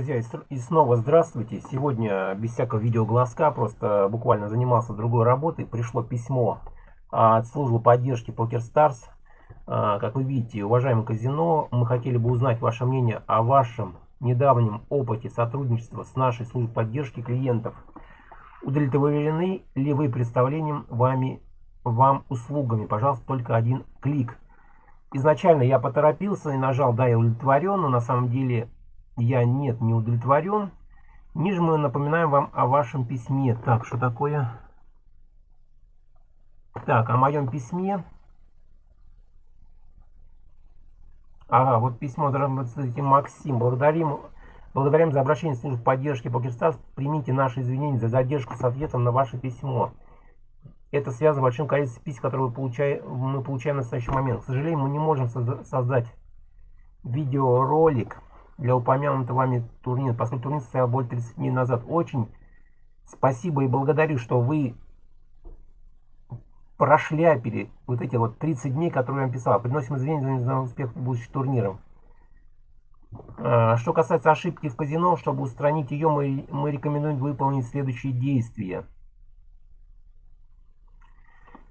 Друзья, и снова здравствуйте. Сегодня без всякого видеоглазка, просто буквально занимался другой работой. Пришло письмо от службы поддержки PokerStars. А, как вы видите, уважаемое казино, мы хотели бы узнать ваше мнение о вашем недавнем опыте сотрудничества с нашей службой поддержки клиентов. Удовлетворены ли вы представлением вами, вам услугами? Пожалуйста, только один клик. Изначально я поторопился и нажал «Да, я удовлетворен», но на самом деле я нет, не удовлетворен. Ниже мы напоминаем вам о вашем письме. Так, что такое? Так, о моем письме. Ага, вот письмо, здравствуйте, Максим. Благодарим, благодарим за обращение в службу поддержки PokerStars. Примите наши извинения за задержку с ответом на ваше письмо. Это связано с большим количеством писем, которые мы получаем, мы получаем в настоящий момент. К сожалению, мы не можем создать видеоролик для упомянутого вами турнира, поскольку турнир состоял более 30 дней назад. Очень спасибо и благодарю, что вы прошляпили вот эти вот 30 дней, которые я вам писал. Приносим извинения за успех будущих турниров. А, что касается ошибки в казино, чтобы устранить ее, мы, мы рекомендуем выполнить следующие действия.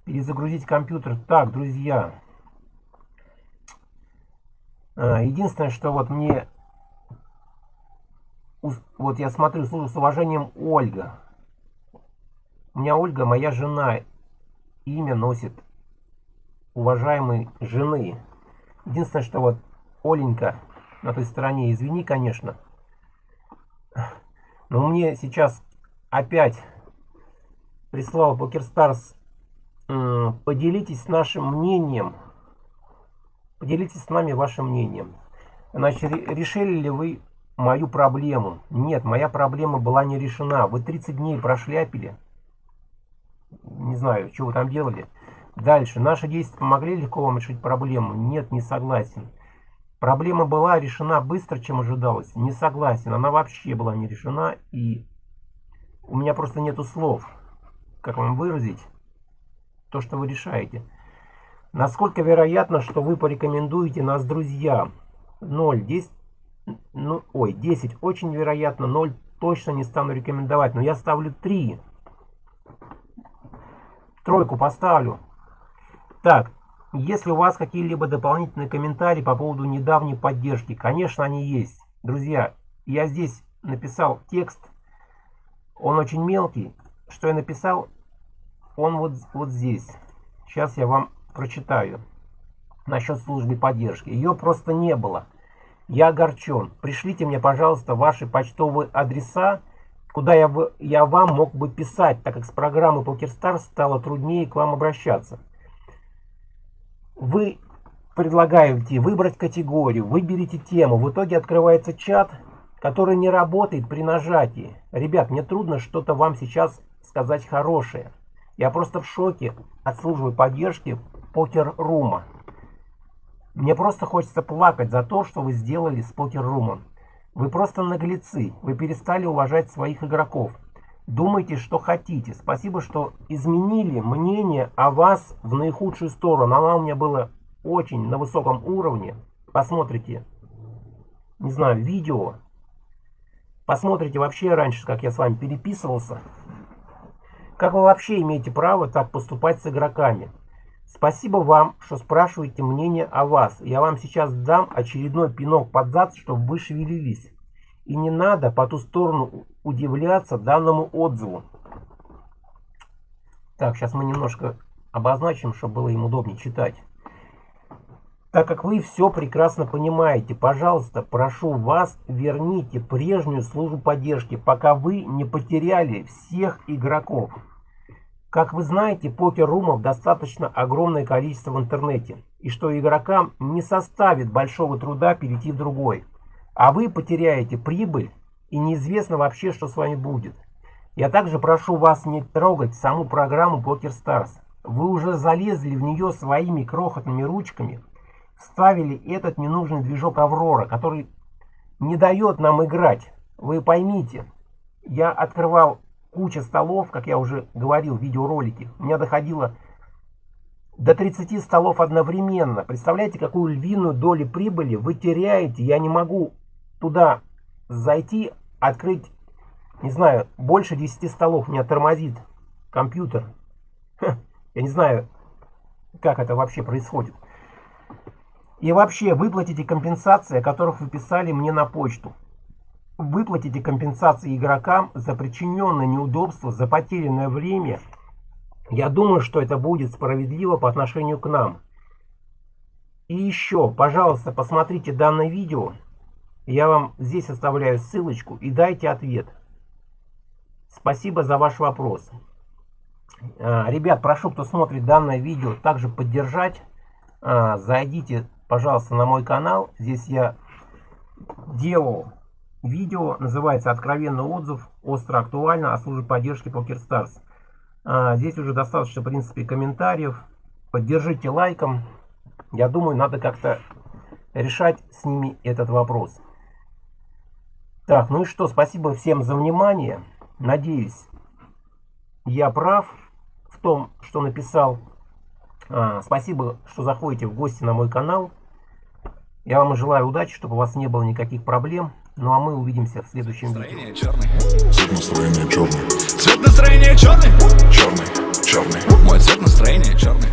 Перезагрузить компьютер. Так, друзья. А, единственное, что вот мне вот я смотрю, слушаю с уважением Ольга. У меня Ольга, моя жена, имя носит уважаемой жены. Единственное, что вот Оленька на той стороне, извини, конечно. Но мне сейчас опять прислал PokerStars. Поделитесь нашим мнением. Поделитесь с нами вашим мнением. Значит, решили ли вы мою проблему. Нет, моя проблема была не решена. Вы 30 дней прошляпили. Не знаю, что вы там делали. Дальше. Наши действия помогли легко вам решить проблему? Нет, не согласен. Проблема была решена быстро, чем ожидалось. Не согласен. Она вообще была не решена. И у меня просто нету слов. Как вам выразить то, что вы решаете. Насколько вероятно, что вы порекомендуете нас друзьям? 0. 10 ну, ой, 10 очень вероятно, 0 точно не стану рекомендовать, но я ставлю 3. Тройку поставлю. Так, если у вас какие-либо дополнительные комментарии по поводу недавней поддержки, конечно, они есть. Друзья, я здесь написал текст, он очень мелкий. Что я написал? Он вот, вот здесь. Сейчас я вам прочитаю насчет службы поддержки. Ее просто не было. Я огорчен. Пришлите мне, пожалуйста, ваши почтовые адреса, куда я, в, я вам мог бы писать, так как с программы PokerStars стало труднее к вам обращаться. Вы предлагаете выбрать категорию, выберите тему. В итоге открывается чат, который не работает при нажатии. Ребят, мне трудно что-то вам сейчас сказать хорошее. Я просто в шоке от службы поддержки покер-рума. Мне просто хочется плакать за то, что вы сделали с покер-румом. Вы просто наглецы. Вы перестали уважать своих игроков. Думайте, что хотите. Спасибо, что изменили мнение о вас в наихудшую сторону. Она у меня была очень на высоком уровне. Посмотрите, не знаю, видео. Посмотрите вообще раньше, как я с вами переписывался. Как вы вообще имеете право так поступать с игроками? Спасибо вам, что спрашиваете мнение о вас. Я вам сейчас дам очередной пинок под зад, чтобы вы шевелились. И не надо по ту сторону удивляться данному отзыву. Так, сейчас мы немножко обозначим, чтобы было им удобнее читать. Так как вы все прекрасно понимаете, пожалуйста, прошу вас, верните прежнюю службу поддержки, пока вы не потеряли всех игроков. Как вы знаете, покер-румов достаточно огромное количество в интернете, и что игрокам не составит большого труда перейти в другой. А вы потеряете прибыль, и неизвестно вообще, что с вами будет. Я также прошу вас не трогать саму программу PokerStars. Вы уже залезли в нее своими крохотными ручками, ставили этот ненужный движок Аврора, который не дает нам играть. Вы поймите, я открывал куча столов, как я уже говорил в видеоролике. У меня доходило до 30 столов одновременно. Представляете, какую львиную долю прибыли вы теряете. Я не могу туда зайти, открыть, не знаю, больше 10 столов, меня тормозит компьютер. Ха, я не знаю, как это вообще происходит. И вообще, выплатите компенсации, о которых вы писали мне на почту. Выплатите компенсации игрокам за причиненное неудобство, за потерянное время. Я думаю, что это будет справедливо по отношению к нам. И еще, пожалуйста, посмотрите данное видео. Я вам здесь оставляю ссылочку и дайте ответ. Спасибо за ваш вопрос. А, ребят, прошу, кто смотрит данное видео, также поддержать. А, зайдите пожалуйста, на мой канал. Здесь я делал видео, называется «Откровенный отзыв. Остро актуально о службе поддержки PokerStars». А, здесь уже достаточно, в принципе, комментариев. Поддержите лайком. Я думаю, надо как-то решать с ними этот вопрос. Так, ну и что, спасибо всем за внимание. Надеюсь, я прав в том, что написал. А, спасибо, что заходите в гости на мой канал. Я вам желаю удачи, чтобы у вас не было никаких проблем. Ну а мы увидимся в следующем видео. Цвет настроения черный. Цвет настроения черный. Черный, черный. Мой цвет настроения черный.